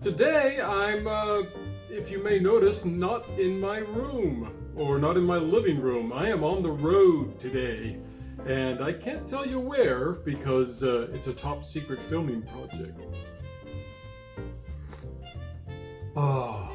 Today I'm, uh, if you may notice, not in my room or not in my living room. I am on the road today and I can't tell you where because uh, it's a top secret filming project. Ah,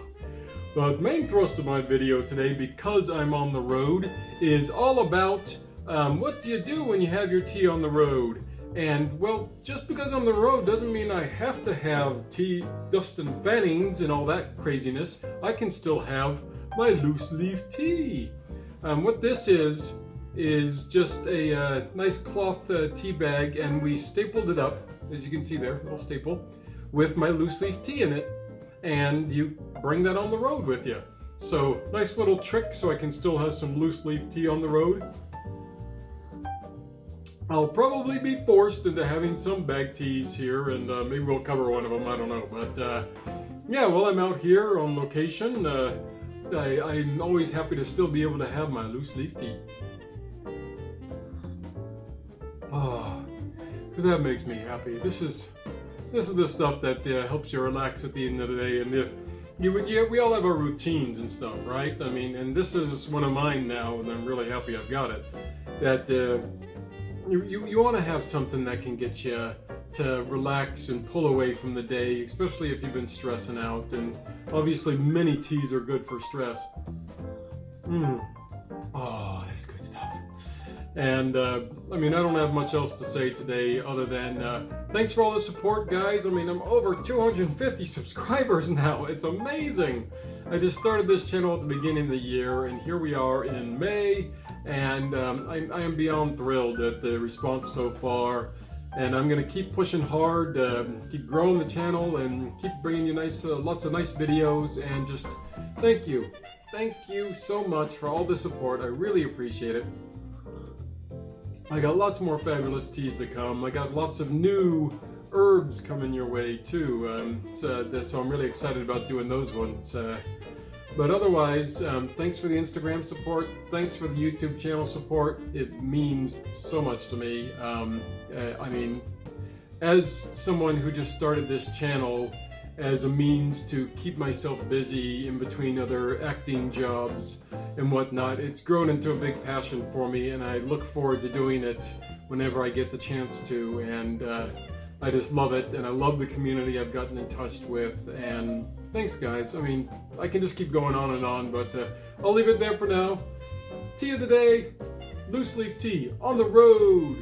the main thrust of my video today, because I'm on the road, is all about um, what do you do when you have your tea on the road. And, well, just because I'm on the road doesn't mean I have to have tea, dust and fannings and all that craziness. I can still have my loose leaf tea. Um, what this is, is just a uh, nice cloth uh, tea bag and we stapled it up, as you can see there, little staple, with my loose leaf tea in it. And you bring that on the road with you. So, nice little trick so I can still have some loose leaf tea on the road. I'll probably be forced into having some bag teas here, and uh, maybe we'll cover one of them, I don't know. But uh, yeah, while I'm out here on location, uh, I, I'm always happy to still be able to have my loose leaf tea. Oh, because that makes me happy. This is this is the stuff that uh, helps you relax at the end of the day. And if you, you, we all have our routines and stuff, right? I mean, and this is one of mine now, and I'm really happy I've got it. That uh, you, you, you want to have something that can get you to relax and pull away from the day, especially if you've been stressing out. And obviously, many teas are good for stress. Mmm. And uh, I mean, I don't have much else to say today other than uh, thanks for all the support, guys. I mean, I'm over 250 subscribers now. It's amazing. I just started this channel at the beginning of the year, and here we are in May and um, I, I, am beyond thrilled at the response so far and I'm gonna keep pushing hard uh, keep growing the channel and keep bringing you nice uh, lots of nice videos and just thank you thank you so much for all the support I really appreciate it I got lots more fabulous teas to come I got lots of new herbs coming your way too um, so, so, I'm really excited about doing those ones uh, but otherwise, um, thanks for the Instagram support. Thanks for the YouTube channel support. It means so much to me. Um, uh, I mean, as someone who just started this channel as a means to keep myself busy in between other acting jobs and whatnot, it's grown into a big passion for me and I look forward to doing it whenever I get the chance to. And uh, I just love it and I love the community I've gotten in touch with and thanks guys. I mean, I can just keep going on and on, but uh, I'll leave it there for now. Tea of the day, loose leaf tea on the road.